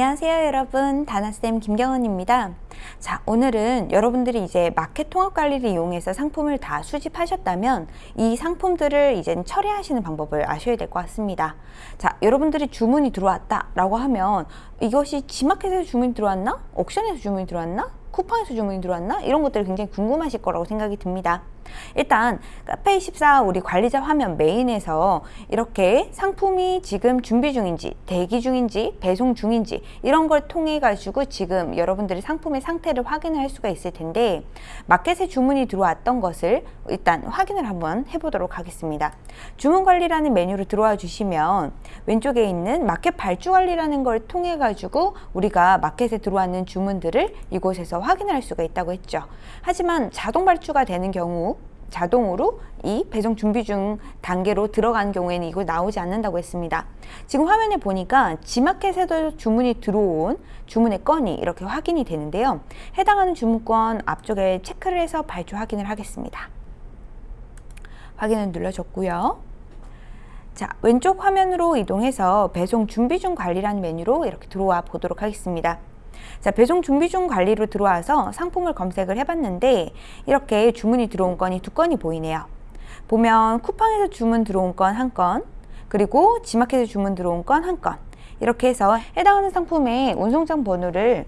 안녕하세요 여러분 다나쌤 김경은입니다 자 오늘은 여러분들이 이제 마켓 통합 관리를 이용해서 상품을 다 수집하셨다면 이 상품들을 이제 처리하시는 방법을 아셔야 될 것 같습니다 자 여러분들이 주문이 들어왔다 라고 하면 이것이 지마켓에서 주문이 들어왔나? 옥션에서 주문이 들어왔나? 쿠팡에서 주문이 들어왔나? 이런 것들이 굉장히 궁금하실 거라고 생각이 듭니다 일단 카페24 우리 관리자 화면 메인에서 이렇게 상품이 지금 준비 중인지 대기 중인지 배송 중인지 이런 걸 통해 가지고 지금 여러분들이 상품의 상태를 확인을 할 수가 있을 텐데 마켓에 주문이 들어왔던 것을 일단 확인을 한번 해보도록 하겠습니다. 주문 관리라는 메뉴로 들어와 주시면 왼쪽에 있는 마켓 발주 관리라는 걸 통해 가지고 우리가 마켓에 들어왔는 주문들을 이곳에서 확인할 수가 있다고 했죠. 하지만 자동 발주가 되는 경우 자동으로 이 배송 준비 중 단계로 들어간 경우에는 이거 나오지 않는다고 했습니다. 지금 화면에 보니까 지마켓에도 주문이 들어온 주문의 건이 이렇게 확인이 되는데요. 해당하는 주문건 앞쪽에 체크를 해서 발주 확인을 하겠습니다. 확인을 눌러줬고요. 자, 왼쪽 화면으로 이동해서 배송 준비 중 관리라는 메뉴로 이렇게 들어와 보도록 하겠습니다. 자, 배송 준비 중 관리로 들어와서 상품을 검색을 해봤는데 이렇게 주문이 들어온 건이 두 건이 보이네요. 보면 쿠팡에서 주문 들어온 건 한 건, 그리고 지마켓에서 주문 들어온 건 한 건. 이렇게 해서 해당하는 상품의 운송장 번호를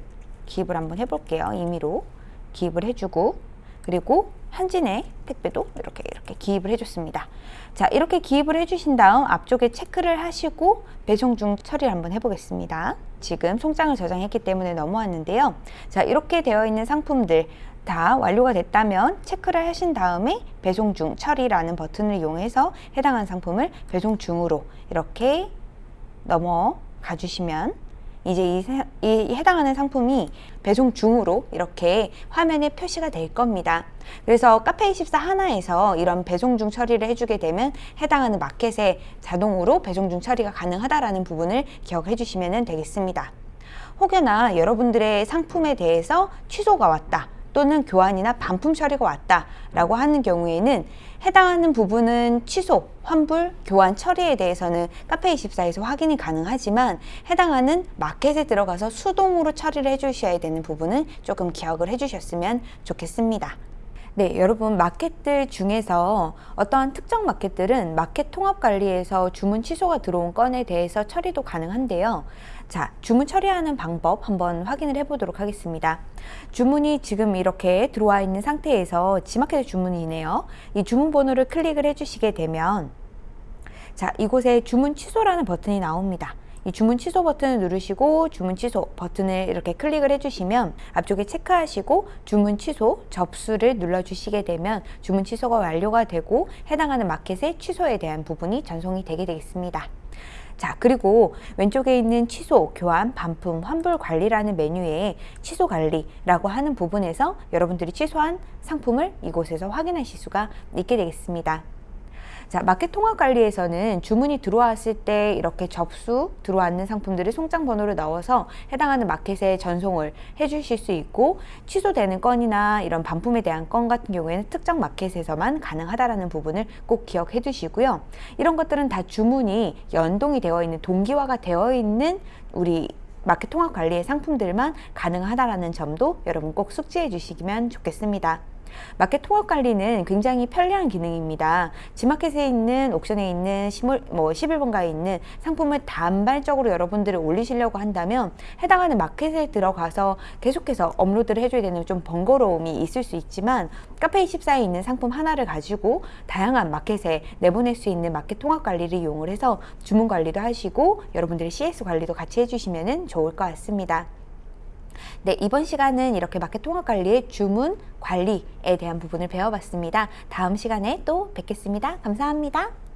기입을 한번 해볼게요. 임의로 기입을 해주고 그리고 한진의 택배도 이렇게 이렇게 기입을 해줬습니다. 자 이렇게 기입을 해주신 다음 앞쪽에 체크를 하시고 배송 중 처리를 한번 해보겠습니다. 지금 송장을 저장했기 때문에 넘어왔는데요. 자 이렇게 되어 있는 상품들 다 완료가 됐다면 체크를 하신 다음에 배송 중 처리라는 버튼을 이용해서 해당한 상품을 배송 중으로 이렇게 넘어가 주시면 이제 이, 이, 해당하는 상품이 배송 중으로 이렇게 화면에 표시가 될 겁니다. 그래서 카페24 하나에서 이런 배송 중 처리를 해주게 되면 해당하는 마켓에 자동으로 배송 중 처리가 가능하다라는 부분을 기억해 주시면 되겠습니다. 혹여나 여러분들의 상품에 대해서 취소가 왔다. 또는 교환이나 반품 처리가 왔다 라고 하는 경우에는 해당하는 부분은 취소, 환불, 교환 처리에 대해서는 카페24에서 확인이 가능하지만 해당하는 마켓에 들어가서 수동으로 처리를 해주셔야 되는 부분은 조금 기억을 해주셨으면 좋겠습니다. 네, 여러분 마켓들 중에서 어떠한 특정 마켓들은 마켓 통합 관리에서 주문 취소가 들어온 건에 대해서 처리도 가능한데요. 자, 주문 처리하는 방법 한번 확인을 해 보도록 하겠습니다. 주문이 지금 이렇게 들어와 있는 상태에서 지마켓 주문이네요. 이 주문 번호를 클릭을 해 주시게 되면 자, 이곳에 주문 취소라는 버튼이 나옵니다. 이 주문 취소 버튼을 누르시고 주문 취소 버튼을 이렇게 클릭을 해주시면 앞쪽에 체크하시고 주문 취소 접수를 눌러주시게 되면 주문 취소가 완료가 되고 해당하는 마켓의 취소에 대한 부분이 전송이 되게 되겠습니다. 자 그리고 왼쪽에 있는 취소, 교환, 반품, 환불 관리라는 메뉴에 취소 관리라고 하는 부분에서 여러분들이 취소한 상품을 이곳에서 확인하실 수가 있게 되겠습니다. 자, 마켓 통합 관리에서는 주문이 들어왔을 때 이렇게 접수 들어왔는 상품들을 송장 번호를 넣어서 해당하는 마켓에 전송을 해 주실 수 있고 취소되는 건이나 이런 반품에 대한 건 같은 경우에는 특정 마켓에서만 가능하다라는 부분을 꼭 기억해 두시고요. 이런 것들은 다 주문이 연동이 되어 있는 동기화가 되어 있는 우리 마켓 통합 관리의 상품들만 가능하다라는 점도 여러분 꼭 숙지해 주시면 좋겠습니다. 마켓 통합 관리는 굉장히 편리한 기능입니다. 지마켓에 있는 옥션에 있는 시물, 뭐 11번가에 있는 상품을 단발적으로 여러분들이 올리시려고 한다면 해당하는 마켓에 들어가서 계속해서 업로드를 해줘야 되는 좀 번거로움이 있을 수 있지만 카페24에 있는 상품 하나를 가지고 다양한 마켓에 내보낼 수 있는 마켓 통합 관리를 이용을 해서 주문 관리도 하시고 여러분들의 CS 관리도 같이 해주시면 좋을 것 같습니다. 네, 이번 시간은 이렇게 마켓 통합 관리의 주문 관리에 대한 부분을 배워봤습니다. 다음 시간에 또 뵙겠습니다. 감사합니다.